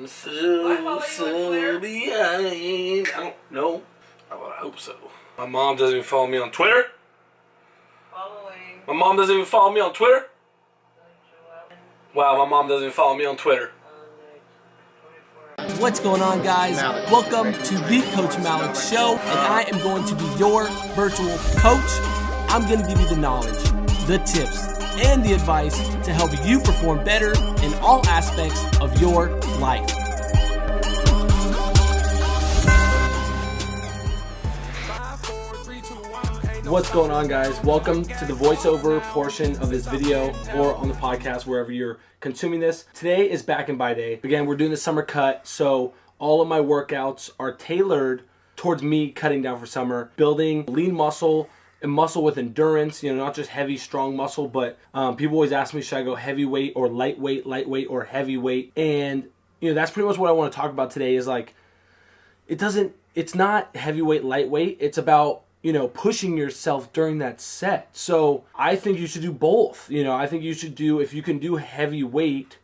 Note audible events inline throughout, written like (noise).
I'm so, so behind. I don't know. I hope so. My mom doesn't even follow me on Twitter. Following. My mom doesn't even follow me on Twitter. Wow, my mom doesn't even follow me on Twitter. What's going on, guys? Welcome to the Coach Malik Show, and I am going to be your virtual coach. I'm going to give you the knowledge, the tips, and the advice to help you perform better in all aspects of your life. What's going on, guys? Welcome to the voiceover portion of this video or on the podcast, wherever you're consuming this. Today is back and by day. Again, we're doing the summer cut, so all of my workouts are tailored towards me cutting down for summer, building lean muscle muscle with endurance, you know, not just heavy, strong muscle, but um, people always ask me, should I go heavyweight or lightweight, lightweight or heavyweight? And, you know, that's pretty much what I want to talk about today is like, it doesn't, it's not heavyweight, lightweight. It's about you know, pushing yourself during that set. So I think you should do both. You know, I think you should do, if you can do heavy weight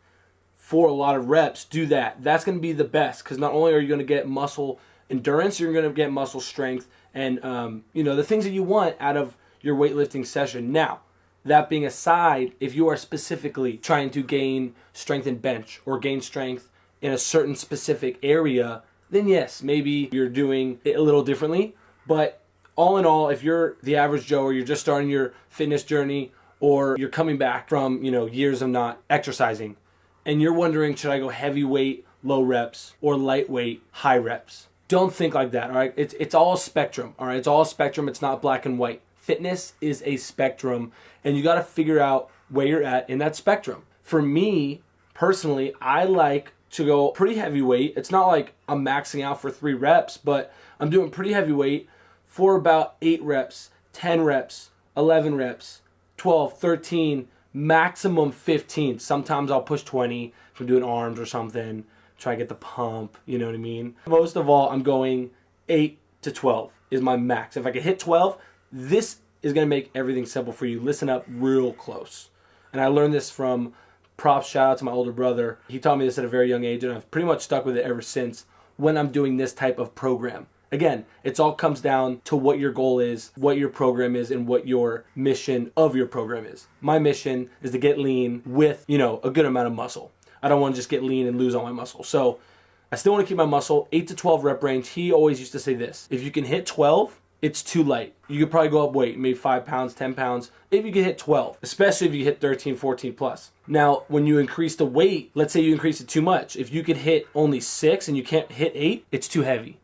for a lot of reps, do that. That's going to be the best because not only are you going to get muscle endurance, you're going to get muscle strength and, um, you know, the things that you want out of your weightlifting session. Now, that being aside, if you are specifically trying to gain strength in bench or gain strength in a certain specific area, then yes, maybe you're doing it a little differently. But all in all, if you're the average Joe or you're just starting your fitness journey or you're coming back from, you know, years of not exercising and you're wondering, should I go heavyweight, low reps or lightweight, high reps? Don't think like that, all right? It's, it's all spectrum, all right? It's all spectrum. It's not black and white. Fitness is a spectrum and you got to figure out where you're at in that spectrum. For me, personally, I like to go pretty heavyweight. It's not like I'm maxing out for three reps, but I'm doing pretty heavyweight for about 8 reps, 10 reps, 11 reps, 12, 13, maximum 15. Sometimes I'll push 20 if I'm doing arms or something, try to get the pump, you know what I mean? Most of all, I'm going 8 to 12 is my max. If I can hit 12, this is going to make everything simple for you. Listen up real close. And I learned this from props shout out to my older brother. He taught me this at a very young age and I've pretty much stuck with it ever since when I'm doing this type of program. Again, it's all comes down to what your goal is, what your program is, and what your mission of your program is. My mission is to get lean with, you know, a good amount of muscle. I don't want to just get lean and lose all my muscle. So I still want to keep my muscle, 8 to 12 rep range. He always used to say this. If you can hit 12, it's too light. You could probably go up weight, maybe 5 pounds, 10 pounds, if you can hit 12, especially if you hit 13, 14 plus. Now, when you increase the weight, let's say you increase it too much. If you could hit only 6 and you can't hit 8, it's too heavy.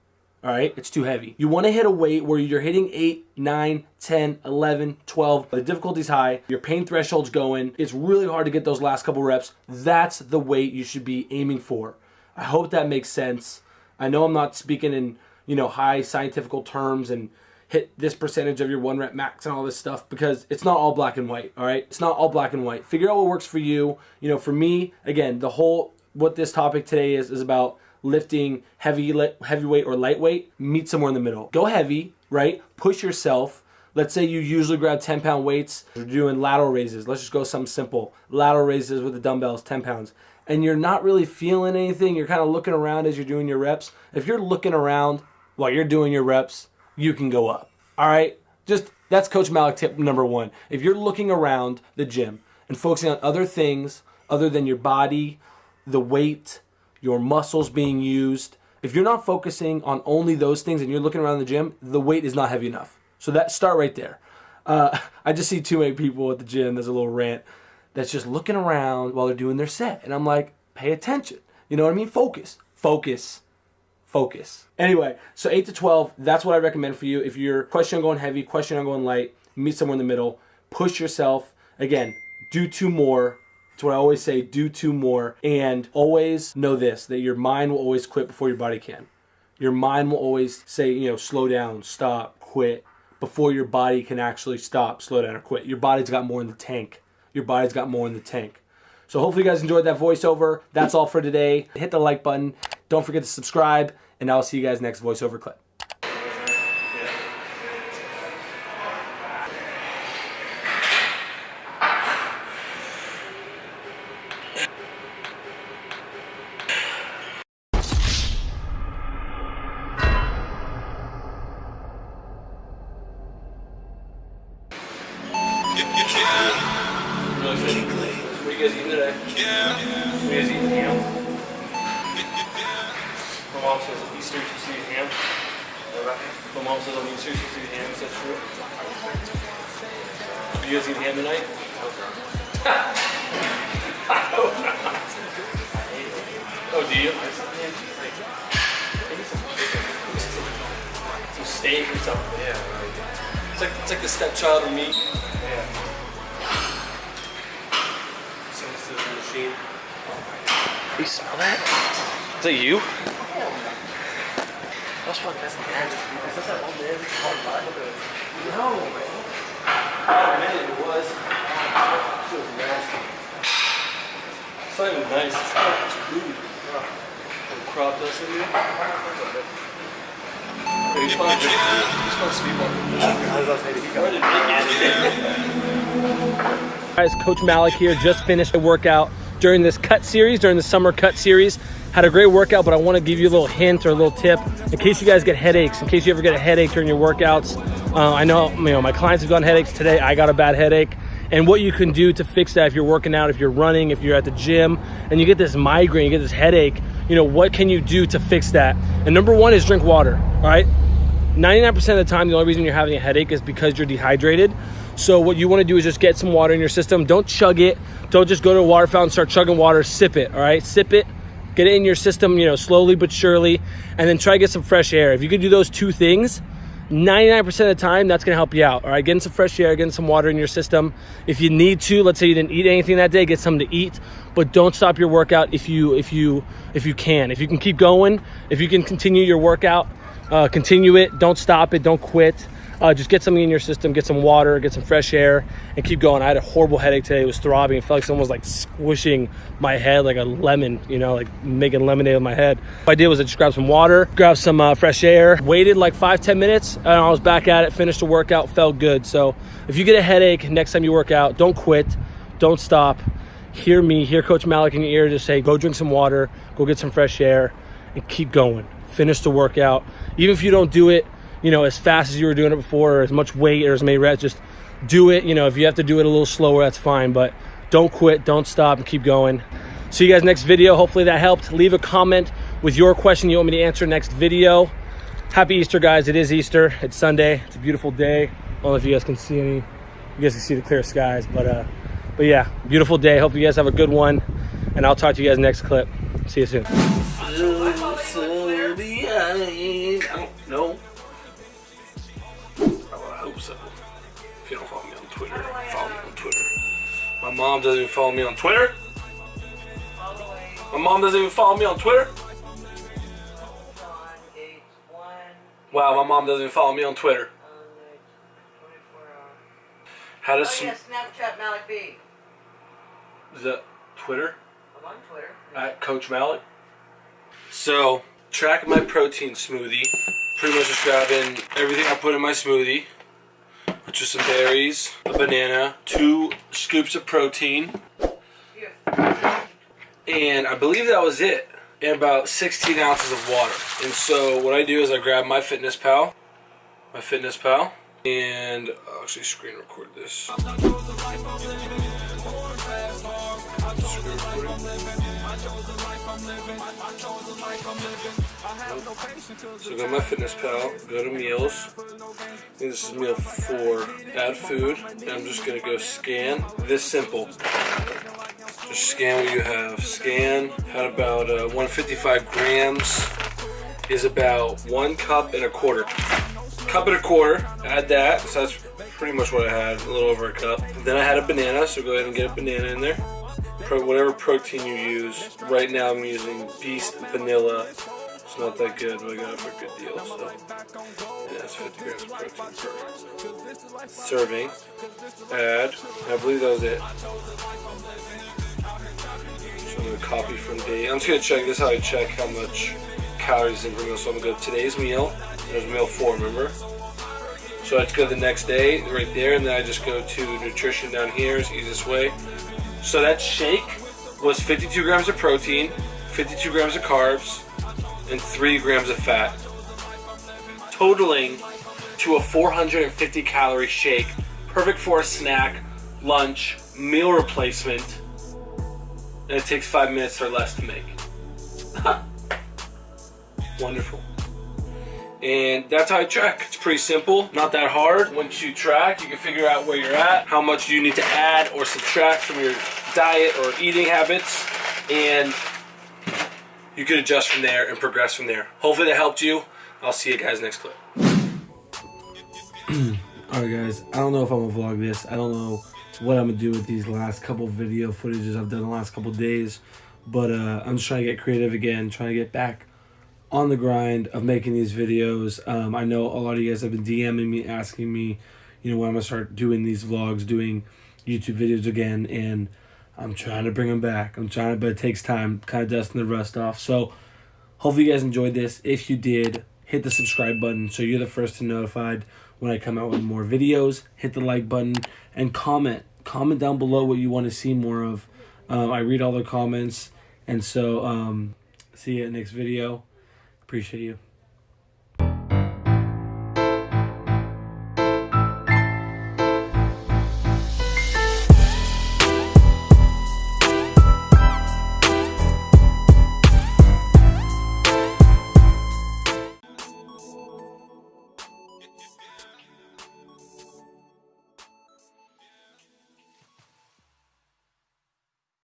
All right, it's too heavy. You want to hit a weight where you're hitting 8, 9, 10, 11, 12. The difficulty's high, your pain threshold's going. It's really hard to get those last couple reps. That's the weight you should be aiming for. I hope that makes sense. I know I'm not speaking in, you know, high scientific terms and hit this percentage of your one rep max and all this stuff because it's not all black and white, all right? It's not all black and white. Figure out what works for you. You know, for me, again, the whole what this topic today is is about lifting heavy heavyweight or lightweight, meet somewhere in the middle. Go heavy, right? Push yourself. Let's say you usually grab 10 pound weights. You're doing lateral raises. Let's just go something simple. Lateral raises with the dumbbells, 10 pounds. And you're not really feeling anything. You're kind of looking around as you're doing your reps. If you're looking around while you're doing your reps, you can go up. All right? Just that's Coach Malik tip number one. If you're looking around the gym and focusing on other things other than your body, the weight, your muscles being used. If you're not focusing on only those things and you're looking around the gym, the weight is not heavy enough. So that start right there. Uh, (laughs) I just see too many people at the gym. There's a little rant that's just looking around while they're doing their set, and I'm like, pay attention. You know what I mean? Focus, focus, focus. Anyway, so eight to twelve. That's what I recommend for you. If you're question on going heavy, question on going light, meet somewhere in the middle. Push yourself. Again, do two more it's what I always say, do two more. And always know this, that your mind will always quit before your body can. Your mind will always say, you know, slow down, stop, quit, before your body can actually stop, slow down, or quit. Your body's got more in the tank. Your body's got more in the tank. So hopefully you guys enjoyed that voiceover. That's all for today. Hit the like button. Don't forget to subscribe, and I'll see you guys next voiceover clip. What are you guys eating today? Yeah. What you guys eating ham? My mom says Easter she's eating ham. My mom says on Easter she's eating ham. Is that true? Are you guys eating ham tonight? oh, do you? Steak or something. Yeah. It's like it's like the stepchild of meat. Yeah. Sends to the machine. You smell that? Is that you? That's fucking that's nasty. Is that that man that's called No, man. Oh man, it was. It was nasty. It's not even nice. It's not food. Little crop dust in here. Hey, you smell you smell speed bump. Guys, Coach Malik here. Just finished a workout during this cut series, during the summer cut series. Had a great workout, but I want to give you a little hint or a little tip in case you guys get headaches, in case you ever get a headache during your workouts. Uh, I know, you know, my clients have gotten headaches today. I got a bad headache. And what you can do to fix that if you're working out, if you're running, if you're at the gym, and you get this migraine, you get this headache, you know, what can you do to fix that? And number one is drink water, all right? 99% of the time, the only reason you're having a headache is because you're dehydrated. So what you want to do is just get some water in your system. Don't chug it. Don't just go to a water fountain, start chugging water. Sip it. All right, sip it. Get it in your system, you know, slowly but surely, and then try to get some fresh air. If you can do those two things, 99% of the time, that's gonna help you out. All right, getting some fresh air, getting some water in your system. If you need to, let's say you didn't eat anything that day, get something to eat, but don't stop your workout if you if you if you can. If you can keep going, if you can continue your workout, uh, continue it. Don't stop it. Don't quit. Uh, just get something in your system, get some water, get some fresh air, and keep going. I had a horrible headache today. It was throbbing. It felt like someone was like squishing my head like a lemon, you know, like making lemonade with my head. What I did was I just grabbed some water, grabbed some uh, fresh air, waited like five, ten minutes, and I was back at it, finished the workout, felt good. So if you get a headache next time you work out, don't quit, don't stop. Hear me, hear Coach Malik in your ear just say, go drink some water, go get some fresh air, and keep going. Finish the workout. Even if you don't do it, you know, as fast as you were doing it before, or as much weight or as many reps, just do it. You know, if you have to do it a little slower, that's fine. But don't quit, don't stop, and keep going. See you guys next video. Hopefully that helped. Leave a comment with your question you want me to answer next video. Happy Easter, guys. It is Easter. It's Sunday. It's a beautiful day. I don't know if you guys can see any. You guys can see the clear skies, but uh, but yeah, beautiful day. Hope you guys have a good one, and I'll talk to you guys next clip. See you soon. Mom doesn't even follow me on Twitter. My mom doesn't even follow me on Twitter. on age one Wow, my mom doesn't even follow me on Twitter. on the 24 hour. How does Oh yeah, Snapchat Malik B. is that Twitter I'm on Twitter. at Coach Malik? So track my protein smoothie. Pretty much just grabbing everything I put in my smoothie, which is some berries, a banana, two scoops of protein, and I believe that was it. And about 16 ounces of water. And so what I do is I grab MyFitnessPal, my Fitness Pal, and I'll actually screen record this. So go to MyFitnessPal, go to meals. This is meal four. Add food, and I'm just gonna go scan. This simple. Just scan what you have. Scan had about uh, 155 grams. Is about one cup and a quarter. Cup and a quarter. Add that. So that's pretty much what I had. A little over a cup. Then I had a banana. So go ahead and get a banana in there. Pro, whatever protein you use. Right now I'm using Beast Vanilla. It's not that good, but I got it for a good deal. So yeah, it's 50 grams of protein per serving. Add. I believe that was it. So I'm gonna copy from date. I'm just gonna check. This is how I check how much calories in per meal. So I'm gonna go to today's meal. There's meal four, remember? So I just go to the next day, right there, and then I just go to nutrition down here. It's easiest way. So that shake was 52 grams of protein, 52 grams of carbs, and 3 grams of fat, totaling to a 450 calorie shake, perfect for a snack, lunch, meal replacement, and it takes five minutes or less to make. (laughs) Wonderful. And that's how I track. It's pretty simple, not that hard. Once you track, you can figure out where you're at, how much you need to add or subtract from your diet or eating habits, and you can adjust from there and progress from there. Hopefully that helped you. I'll see you guys next clip. (clears throat) Alright guys, I don't know if I'm gonna vlog this. I don't know what I'm gonna do with these last couple video footages I've done the last couple days. But uh, I'm just trying to get creative again, trying to get back on the grind of making these videos. Um, I know a lot of you guys have been DMing me, asking me, you know, when I'm gonna start doing these vlogs, doing YouTube videos again, and I'm trying to bring them back. I'm trying, but it takes time, kind of dusting the rust off. So, hopefully, you guys enjoyed this. If you did, hit the subscribe button so you're the first to notified when I come out with more videos. Hit the like button and comment. Comment down below what you want to see more of. Um, I read all the comments, and so um, see you next video. Appreciate you.